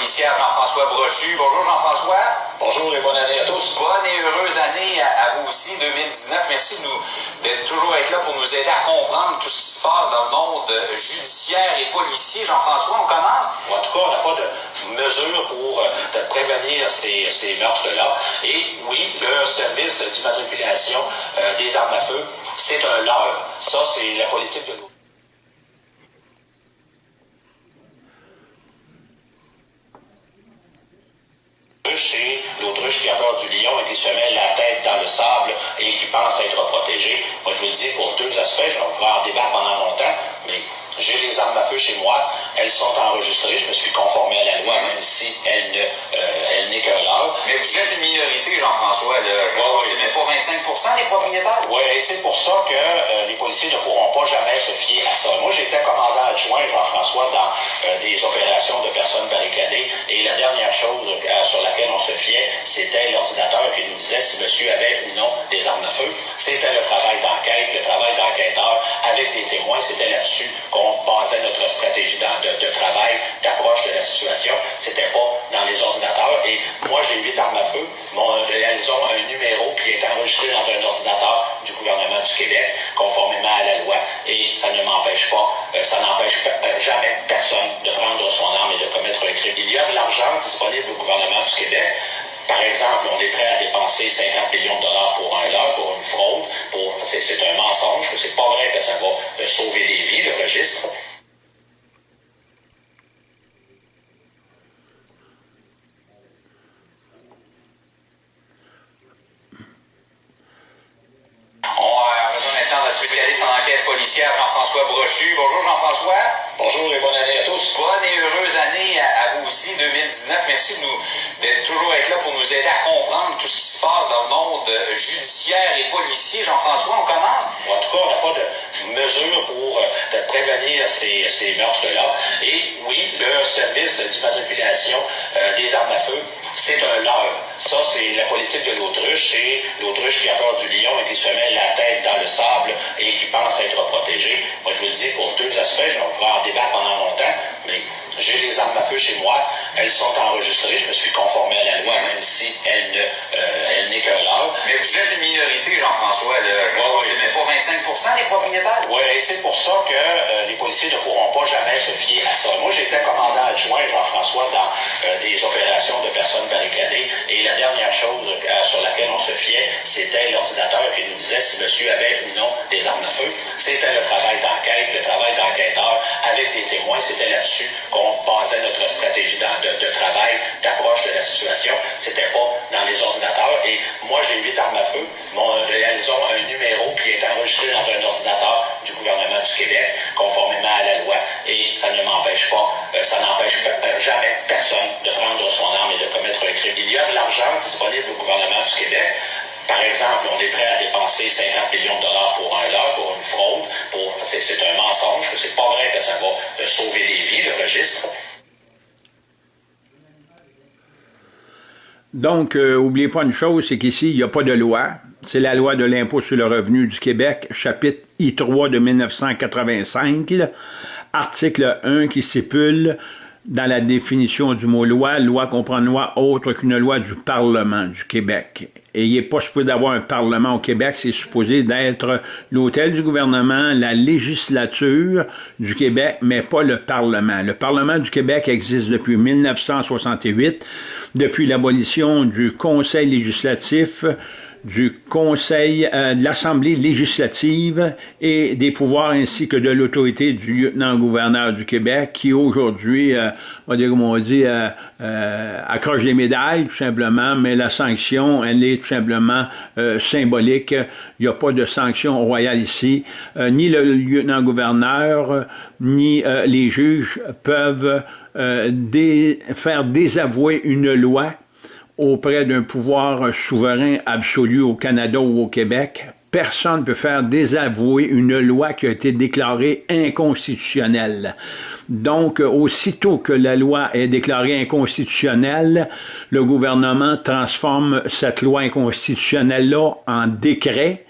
policière Jean-François Brochu. Bonjour Jean-François. Bonjour et bonne année à tous. Bonne et heureuse année à, vous aussi, 2019. Merci d'être toujours être là pour nous aider à comprendre tout ce qui se passe dans le monde judiciaire et policier. Jean-François, on commence? En tout cas, on n'a pas de mesures pour euh, prévenir ces, ces meurtres-là. Et oui, le service d'immatriculation euh, des armes à feu, c'est un leurre. Ça, c'est la politique de l'eau. Qui a peur du lion et qui se met la tête dans le sable et qui pense être protégé. Moi, je vous le dis pour deux aspects, je vais pouvoir en débattre pendant j'ai les armes à feu chez moi, elles sont enregistrées, je me suis conformé à la loi, même si elle ne, euh, elle n'est qu'un leurre. Mais vous êtes une minorité, Jean-François, c'est même pas 25% des propriétaires? Oui, et c'est pour ça que euh, les policiers ne pourront pas jamais se fier à ça. Moi, j'étais commandant adjoint, Jean-François, dans euh, des opérations de personnes barricadées, et la dernière chose sur laquelle on se fiait, c'était l'ordinateur qui nous disait si monsieur avait ou non des armes à feu. C'était le travail ont un numéro qui est enregistré dans un ordinateur du gouvernement du Québec, conformément à la loi. Et ça ne m'empêche pas, euh, ça n'empêche euh, jamais personne de prendre son arme et de commettre un crime. Il y a de l'argent disponible au gouvernement du Québec. Par exemple, on est prêt à dépenser 50 millions de dollars pour un leurre, pour une fraude, pour c'est un mensonge, c'est pas vrai que ça va euh, sauver des vies, le registre. spécialiste en enquête policière Jean-François Brochu. Bonjour Jean-François. Bonjour et bonne année à tous. Bonne et heureuse année à, vous aussi, 2019. Merci d'être toujours être là pour nous aider à comprendre tout ce qui se passe dans le monde judiciaire et policier. Jean-François, on commence? En tout cas, on n'a pas de mesures pour euh, prévenir ces, ces meurtres-là. Et oui, le service d'immatriculation euh, des armes à feu c'est un leurre. Ça, c'est la politique de l'autruche. C'est l'autruche qui a peur du lion et qui se met la tête dans le sable et qui pense être Moi, je vous le dis pour deux aspects. Je vais pouvoir en débattre pendant longtemps, mais j'ai les armes à feu chez moi. Elles sont enregistrées. Je me suis conformé à la loi, même si elle ne, euh, elle n'est qu'un. Mais vous êtes une minorité, Jean-François. c'est même pas 25% des propriétaires. Oui, et c'est pour ça que euh, les policiers ne pourront pas jamais se fier à ça. Moi, j'étais commandant adjoint, Jean-François, dans euh, des opérations de personnes barricadées. Et la dernière chose sur laquelle on se c'était l'ordinateur qui nous disait si monsieur avait ou non des armes à feu. C'était le travail d'enquête, le travail d'enquêteur avec des témoins. C'était là-dessus qu'on basait notre stratégie de, travail, d'approche de la situation. C'était pas dans les ordinateurs. Et moi, j'ai huit armes à feu. elles ont un numéro qui est enregistré dans un ordinateur du gouvernement du Québec, conformément à la loi. Et ça ne m'empêche pas, euh, ça n'empêche euh, jamais personne de prendre son arme et de commettre un crime. Il y a de l'argent disponible au gouvernement du Québec par exemple, on est prêt à dépenser 50 millions de dollars pour un leurre, pour une fraude, pour c'est un mensonge, c'est pas vrai que ça va euh, sauver des vies, le registre. Donc, euh, oubliez pas une chose, c'est qu'ici, il n'y a pas de loi. C'est la loi de l'impôt sur le revenu du Québec, chapitre I3 de 1985, article 1 qui stipule dans la définition du mot loi, loi comprend loi autre qu'une loi du Parlement du Québec. Et il n'est pas supposé d'avoir un Parlement au Québec, c'est supposé d'être l'hôtel du gouvernement, la législature du Québec, mais pas le Parlement. Le Parlement du Québec existe depuis 1968, depuis l'abolition du Conseil législatif, du Conseil euh, de l'Assemblée législative et des pouvoirs ainsi que de l'autorité du lieutenant-gouverneur du Québec qui aujourd'hui, euh, on va dire comme on dit, euh, euh, accroche des médailles tout simplement, mais la sanction, elle est tout simplement symbolique. Il n'y a pas de sanction royale ici. ni le lieutenant-gouverneur, ni les juges peuvent faire désavouer une loi auprès d'un pouvoir souverain absolu au Canada ou au Québec, personne ne peut faire désavouer une loi qui a été déclarée inconstitutionnelle. Donc, aussitôt que la loi est déclarée inconstitutionnelle, le gouvernement transforme cette loi inconstitutionnelle-là en décret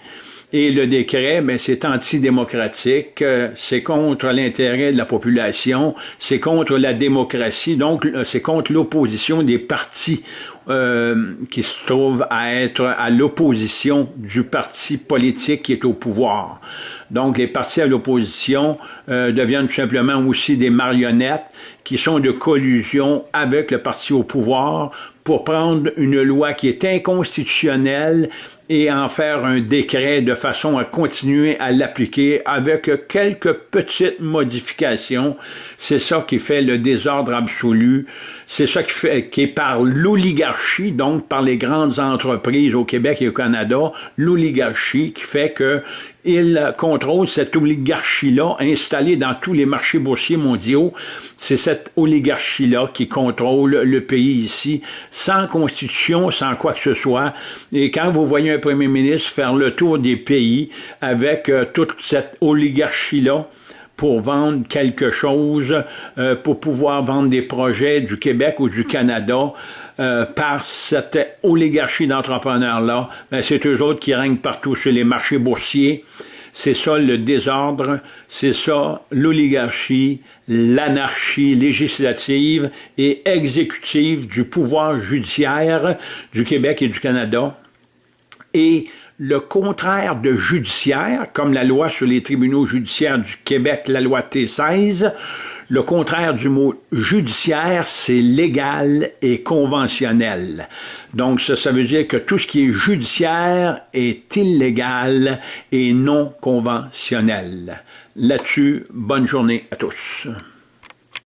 Et le décret, ben, c'est antidémocratique, c'est contre l'intérêt de la population, c'est contre la démocratie, donc c'est contre l'opposition des partis euh, qui se trouvent à être à l'opposition du parti politique qui est au pouvoir. Donc, les partis à l'opposition euh, deviennent tout simplement aussi des marionnettes qui sont de collusion avec le parti au pouvoir pour prendre une loi qui est inconstitutionnelle et en faire un décret de façon à continuer à l'appliquer avec quelques petites modifications. C'est ça qui fait le désordre absolu. C'est ça qui est par l'oligarchie, donc par les grandes entreprises au Québec et au Canada, l'oligarchie qui fait que il contrôle cette oligarchie-là installée dans tous les marchés boursiers mondiaux. C'est cette oligarchie-là qui contrôle le pays ici, sans constitution, sans quoi que ce soit. Et quand vous voyez un premier ministre faire le tour des pays avec euh, toute cette oligarchie-là, pour vendre quelque chose, euh, pour pouvoir vendre des projets du Québec ou du Canada euh, par cette oligarchie d'entrepreneurs-là, ben c'est eux autres qui règnent partout sur les marchés boursiers. C'est ça le désordre, c'est ça l'oligarchie, l'anarchie législative et exécutive du pouvoir judiciaire du Québec et du Canada. Et le contraire de judiciaire, comme la loi sur les tribunaux judiciaires du Québec, la loi T16, le contraire du mot judiciaire, c'est légal et conventionnel. Donc ça, ça veut dire que tout ce qui est judiciaire est illégal et non conventionnel. Là-dessus, bonne journée à tous.